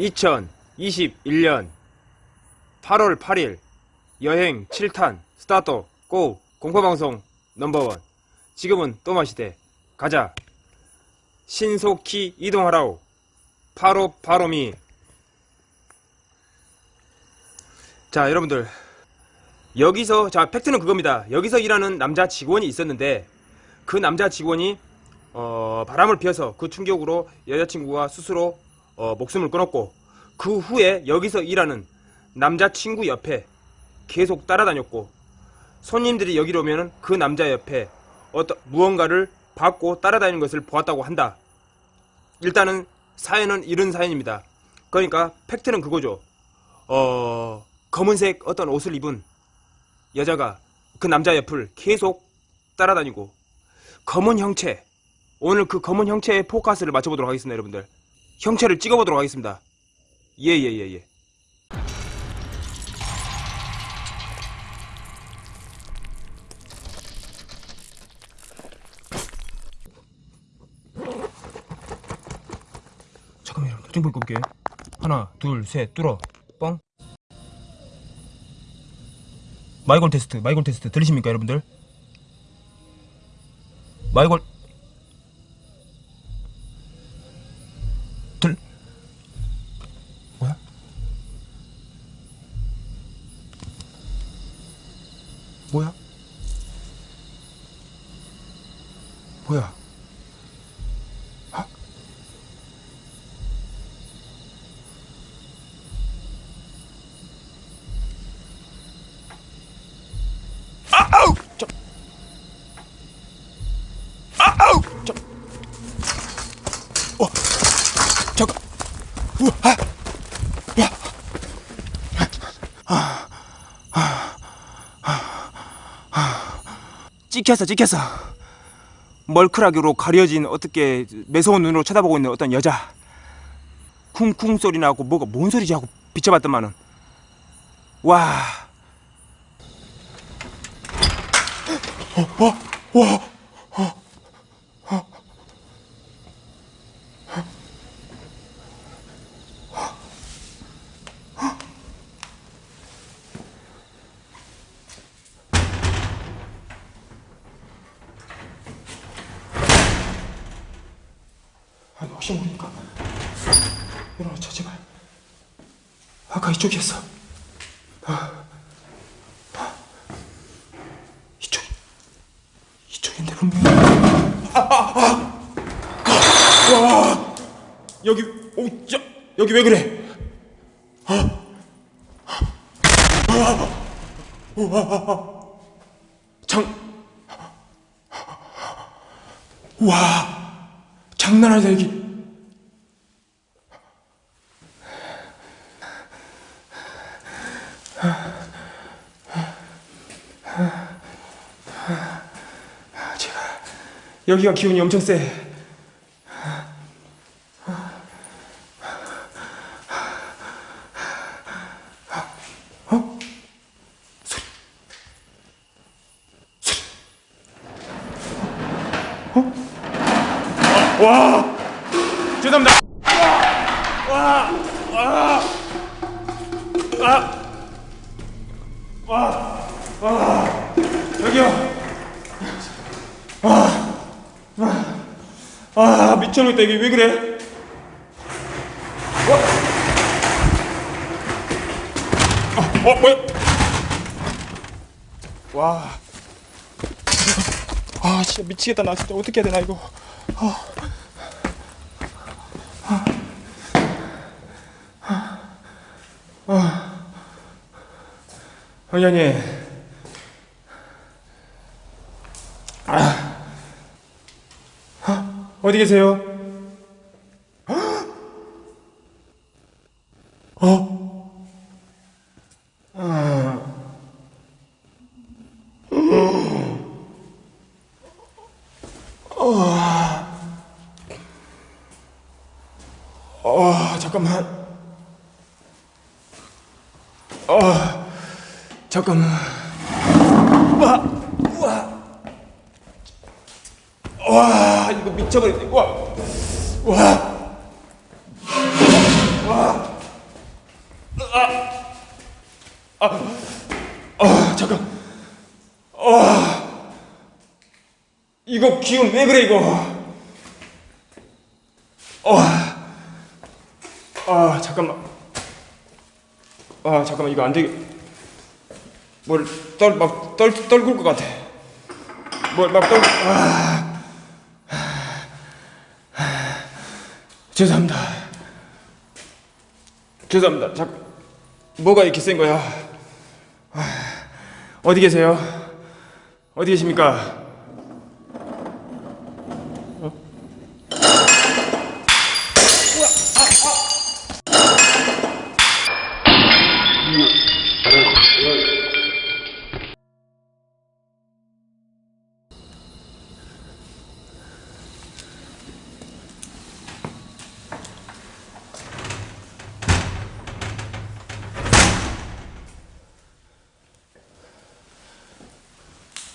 2021년 8월 8일 여행 7탄 start go 공포방송 넘버원. 지금은 또 마시대. 가자. 신속히 이동하라오. 바로 바로미. 자 여러분들. 여기서 자 팩트는 그겁니다. 여기서 일하는 남자 직원이 있었는데 그 남자 직원이 어, 바람을 피워서 그 충격으로 여자친구가 스스로 어, 목숨을 끊었고 그 후에 여기서 일하는 남자친구 옆에 계속 따라다녔고 손님들이 여기로 오면 그 남자 옆에 어떤 무언가를 받고 따라다니는 것을 보았다고 한다. 일단은 사연은 이런 사연입니다. 그러니까 팩트는 그거죠. 어 검은색 어떤 옷을 입은 여자가 그 남자 옆을 계속 따라다니고 검은 형체 오늘 그 검은 형체의 포커스를 맞춰보도록 하겠습니다 여러분들 형체를 찍어보도록 하겠습니다. 예 예 예 예, 예, 예. 잠깐만 여러분 보고 볼게 하나 둘 셋 뚫어. 뻥. 마이골 테스트 마이골 테스트 들리십니까 여러분들? 마이골 뭐야? 뭐야? 아? 아, 아우! 저... 아, 아우! 저... 어, 잠깐. 우와, 아, 찍혔어, 찍혔어. 멀크라기로 가려진 어떻게 매서운 눈으로 쳐다보고 있는 어떤 여자. 쿵쿵 소리 나고 뭐가 뭔 소리지 하고 비춰봤더만은 와. 어, 와, 와. 아니 혹시 모르니까. 일어나자 제발. 아까 이쪽이었어. 아, 아, 이쪽 이쪽인데 분명히. 아, 아, 아. 와. 여기 오, 야, 여기 왜 그래? 아, 아, 와, 장, 와. 장난 아니다 여기 제발 여기가 기운이 엄청 세 와 와 여기요 아 미쳐놓겠다 이게 왜 그래 어? 어 뭐야 와 아 진짜 미치겠다 나 진짜 어떻게 해야 되나 이거 아. 아. 황현이 아. 아. 어디 계세요? 어? 아. 어, 잠깐만. 어, 잠깐만. 와, 와, 와, 이거 미쳐버렸네. 와, 와, 아 잠깐. 아 이거 기운 왜 그래 이거? 아, 아 잠깐만. 아 잠깐만. 이거 안 되게 뭘 떨 막 떨 떨굴 것 같아. 뭘 막 떨 아, 죄송합니다. 죄송합니다. 잠 뭐가 이렇게 센 거야? 어디 계세요? 어디 계십니까?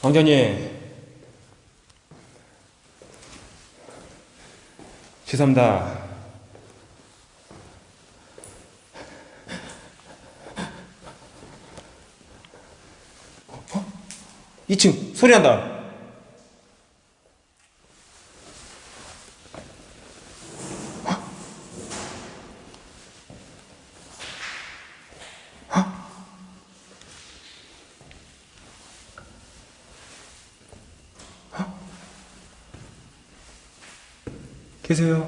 왕자님. 죄송합니다. 어? 2층 소리 난다 계세요?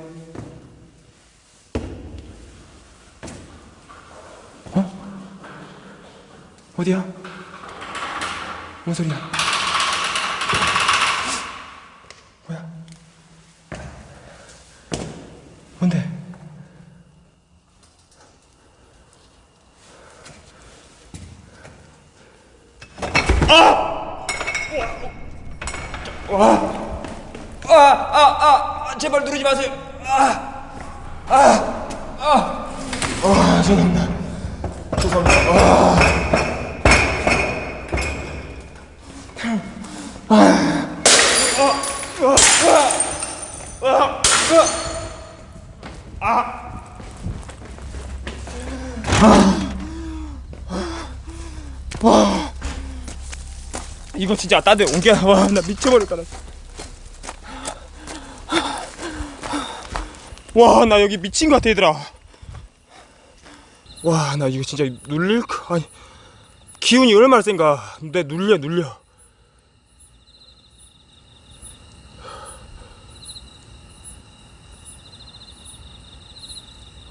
어? 어디야? 뭔 소리야? 뭔데? 아, 아, 아, 제발 누르지 마세요. 아, 아, 아, 아, 죄송합니다. 죄송합니다. 아. 이거 진짜 딴데 옮겨. 와, 나 미쳐버릴 거다. 와, 나 여기 미친 것 같아, 얘들아. 와, 나 이거 진짜 눌릴 거, 아니. 기운이 얼마나 센가. 내 눌려, 눌려.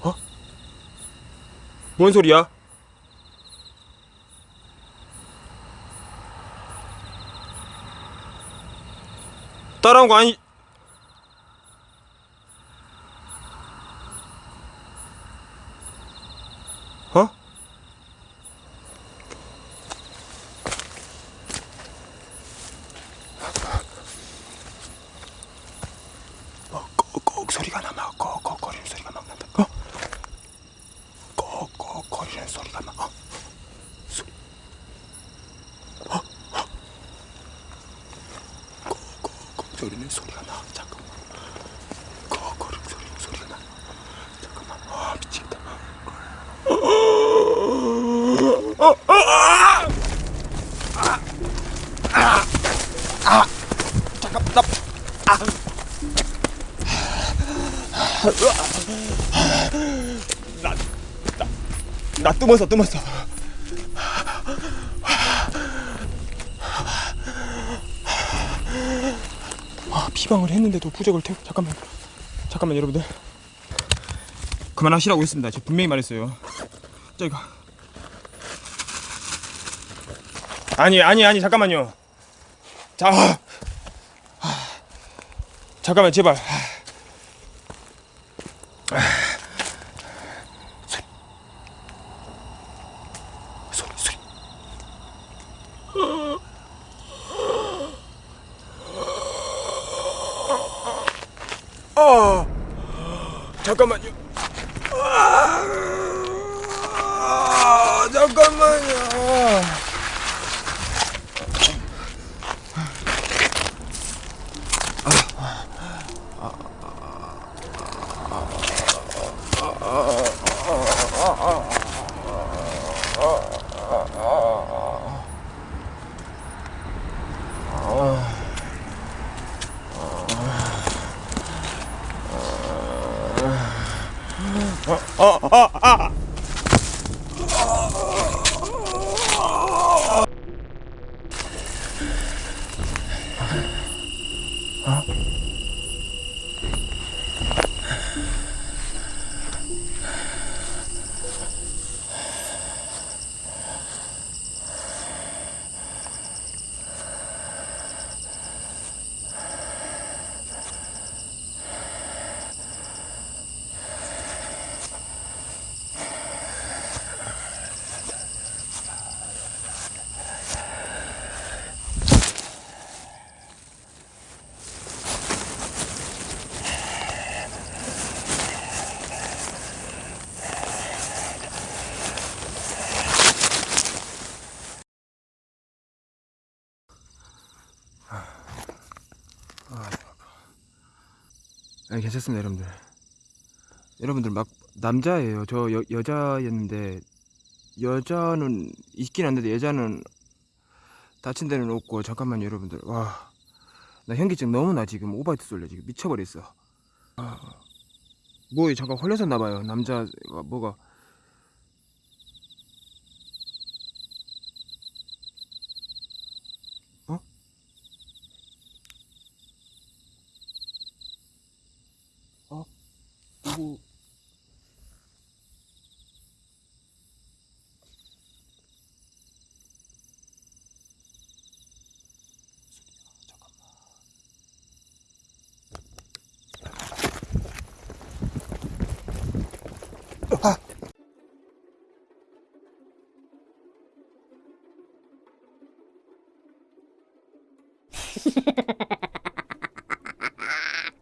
어? 뭔 소리야? 따라온 거 아니, 어? 꺽꺽 소리가 나, 막 꺽꺽거리는 소리가 막 난다. 어? 꺽꺽거리는 소리가 막. 어? 소... 어? 어? 꺽꺽꺽 소리는 소리가 나. 잠깐만. 꺽거리는 소리 소리가 나. 잠깐만. 아 미치겠다. 잠깐 나, 나, 나 뜸었어, 뜸었어. 아, 피방을 했는데도 부적을 태우. 잠깐만, 잠깐만, 여러분들. 그만하시라고 했습니다. 제가 분명히 말했어요. 저기가. 아니, 아니, 아니, 잠깐만요. 자, 아, 잠깐만, 제발. 소리 소리 아 잠깐만요 아 잠깐만요 네, 괜찮습니다, 여러분들. 여러분들 막 남자예요. 저 여, 여자였는데 여자는 있긴 한데 여자는 다친 데는 없고 잠깐만요, 여러분들. 와, 나 현기증 너무 나 지금 오바이트 쏠려 지금 미쳐버렸어. 아, 뭐 잠깐 홀렸었나 봐요. 남자가 뭐가 novo